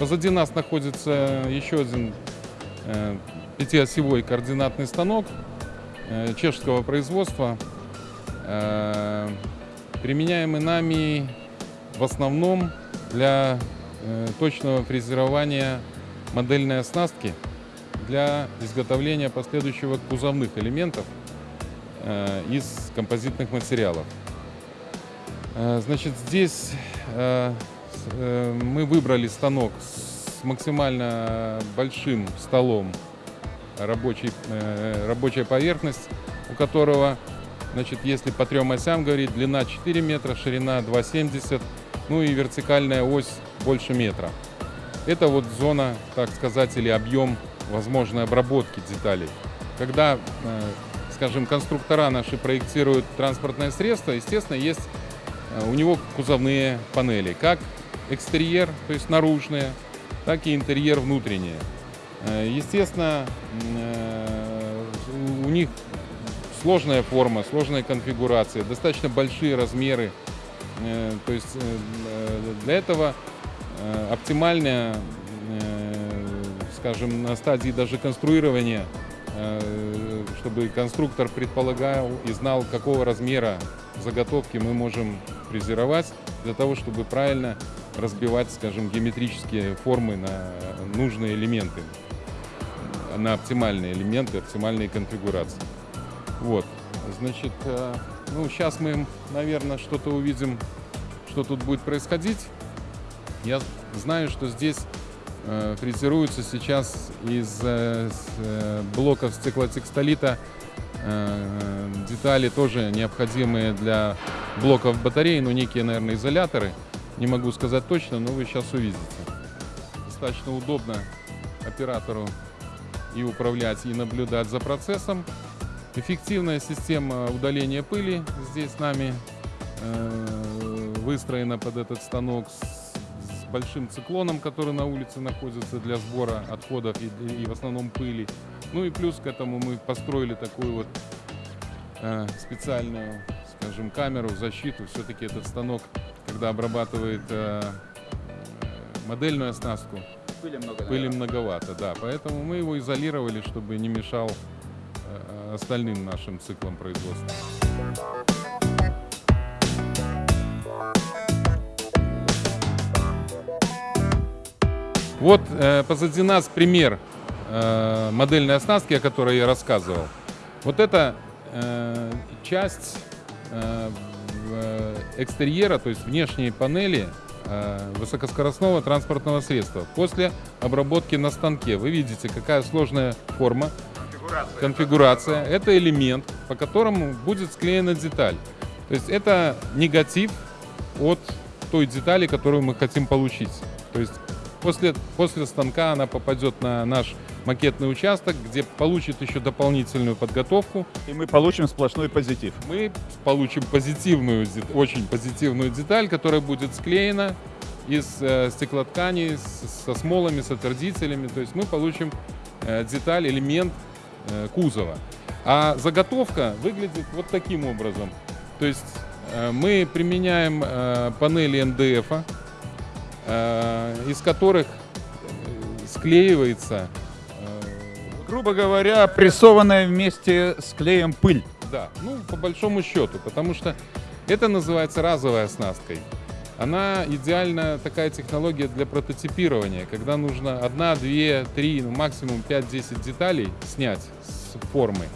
Позади нас находится еще один э, пятиосевой координатный станок э, чешского производства, э, применяемый нами в основном для точного фрезерования модельной оснастки для изготовления последующего кузовных элементов из композитных материалов. Значит, здесь мы выбрали станок с максимально большим столом, рабочий, э, рабочая поверхность, у которого, значит, если по трем осям говорить, длина 4 метра, ширина 2,70, ну и вертикальная ось больше метра. Это вот зона, так сказать, или объем возможной обработки деталей. Когда, э, скажем, конструктора наши проектируют транспортное средство, естественно, есть э, у него кузовные панели, как экстерьер, то есть наружные, так и интерьер внутренний. Э, естественно, у них сложная форма, сложная конфигурация, достаточно большие размеры. То есть для этого оптимальная скажем, на стадии даже конструирования, э, чтобы конструктор предполагал и знал, какого размера заготовки мы можем фрезеровать, для того, чтобы правильно разбивать, скажем, геометрические формы на нужные элементы, на оптимальные элементы, оптимальные конфигурации. Вот, значит, э, ну, сейчас мы, наверное, что-то увидим, что тут будет происходить. Я знаю, что здесь Э, фрезеруются сейчас из э, блоков стеклотекстолита детали тоже необходимые для блоков батареи, но некие, наверное, изоляторы. Не могу сказать точно, но вы сейчас увидите. Достаточно удобно оператору и управлять, и наблюдать за процессом. Эффективная система удаления пыли здесь с нами выстроена под этот станок большим циклоном, который на улице находится для сбора отходов и, и в основном пыли. Ну и плюс к этому мы построили такую вот э, специальную, скажем, камеру, защиту. Все-таки этот станок, когда обрабатывает э, модельную оснастку, пыли, много, пыли многовато, да. Поэтому мы его изолировали, чтобы не мешал э, остальным нашим циклам производства. Вот э, позади нас пример э, модельной оснастки, о которой я рассказывал. Вот это э, часть э, э, экстерьера, то есть внешние панели э, высокоскоростного транспортного средства. После обработки на станке вы видите, какая сложная форма, конфигурация. конфигурация. Это элемент, по которому будет склеена деталь. То есть это негатив от той детали, которую мы хотим получить. То есть После, после станка она попадет на наш макетный участок, где получит еще дополнительную подготовку. И мы получим сплошной позитив. Мы получим позитивную, очень позитивную деталь, которая будет склеена из э, стеклоткани с, со смолами, с отвердителями. То есть мы получим э, деталь, элемент э, кузова. А заготовка выглядит вот таким образом. То есть мы применяем панели НДФ, из которых склеивается... Грубо говоря, прессованная вместе с клеем пыль. Да, ну, по большому счету, потому что это называется разовой оснасткой. Она идеально такая технология для прототипирования, когда нужно одна, две, три, ну, максимум 5-10 деталей снять с формы.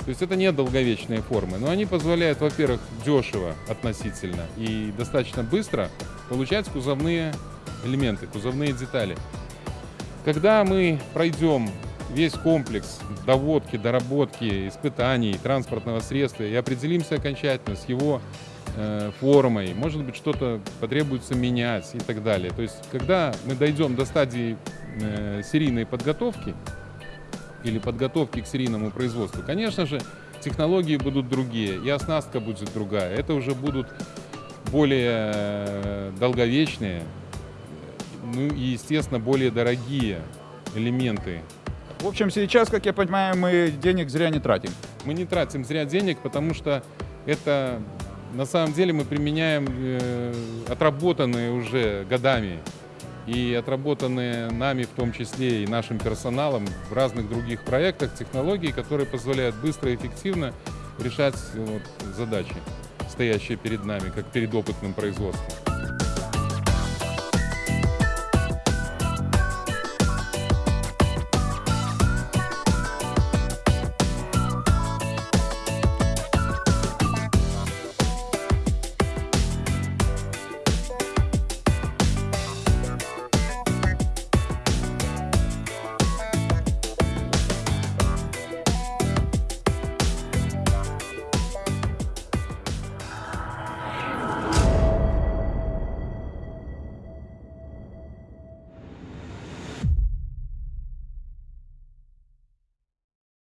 То есть это не долговечные формы, но они позволяют, во-первых, дешево относительно и достаточно быстро получать кузовные элементы, кузовные детали. Когда мы пройдем весь комплекс доводки, доработки, испытаний транспортного средства и определимся окончательно с его э, формой, может быть, что-то потребуется менять и так далее. То есть, когда мы дойдем до стадии э, серийной подготовки или подготовки к серийному производству, конечно же, технологии будут другие, и оснастка будет другая. Это уже будут более э, долговечные, ну и, естественно, более дорогие элементы. В общем, сейчас, как я понимаю, мы денег зря не тратим. Мы не тратим зря денег, потому что это на самом деле мы применяем э, отработанные уже годами и отработанные нами, в том числе и нашим персоналом, в разных других проектах технологии, которые позволяют быстро и эффективно решать вот, задачи, стоящие перед нами, как перед опытным производством.